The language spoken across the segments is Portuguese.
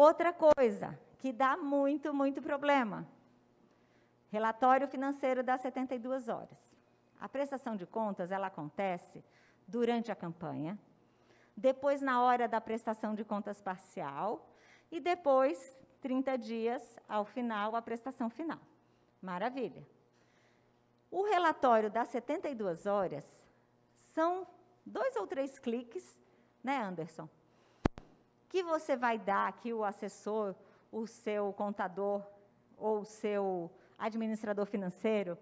Outra coisa que dá muito, muito problema. Relatório financeiro das 72 horas. A prestação de contas, ela acontece durante a campanha, depois na hora da prestação de contas parcial e depois 30 dias ao final, a prestação final. Maravilha. O relatório das 72 horas são dois ou três cliques, né, Anderson? Que você vai dar que o assessor, o seu contador ou o seu administrador financeiro,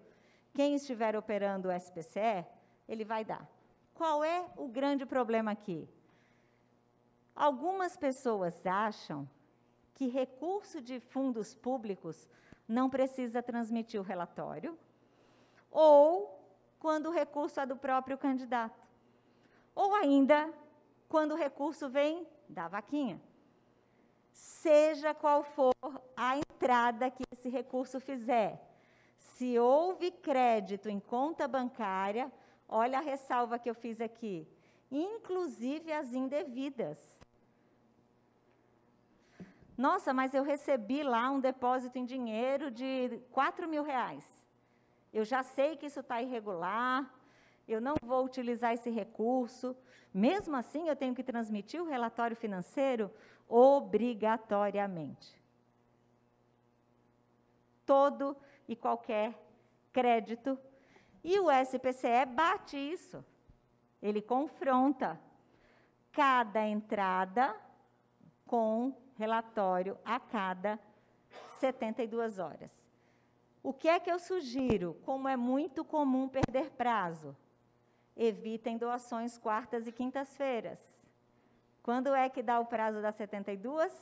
quem estiver operando o SPCE, ele vai dar. Qual é o grande problema aqui? Algumas pessoas acham que recurso de fundos públicos não precisa transmitir o relatório, ou quando o recurso é do próprio candidato, ou ainda quando o recurso vem da vaquinha. Seja qual for a entrada que esse recurso fizer, se houve crédito em conta bancária, olha a ressalva que eu fiz aqui, inclusive as indevidas. Nossa, mas eu recebi lá um depósito em dinheiro de 4 mil reais. Eu já sei que isso está irregular, eu não vou utilizar esse recurso. Mesmo assim, eu tenho que transmitir o relatório financeiro obrigatoriamente. Todo e qualquer crédito. E o SPCE bate isso. Ele confronta cada entrada com relatório a cada 72 horas. O que é que eu sugiro? Como é muito comum perder prazo, evitem doações quartas e quintas-feiras. Quando é que dá o prazo das 72?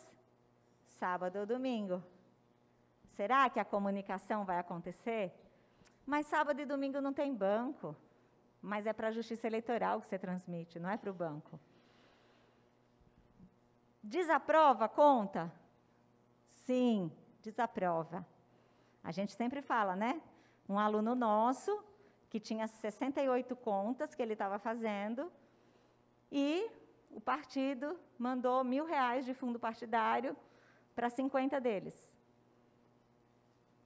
Sábado ou domingo. Será que a comunicação vai acontecer? Mas sábado e domingo não tem banco. Mas é para a justiça eleitoral que você transmite, não é para o banco. Desaprova conta? Sim, desaprova. A gente sempre fala, né? Um aluno nosso, que tinha 68 contas que ele estava fazendo, e o partido mandou mil reais de fundo partidário para 50 deles.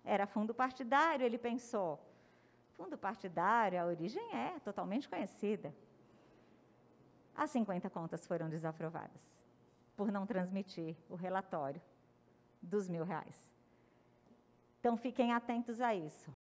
Era fundo partidário, ele pensou. Fundo partidário, a origem é totalmente conhecida. As 50 contas foram desaprovadas por não transmitir o relatório dos mil reais. Então, fiquem atentos a isso.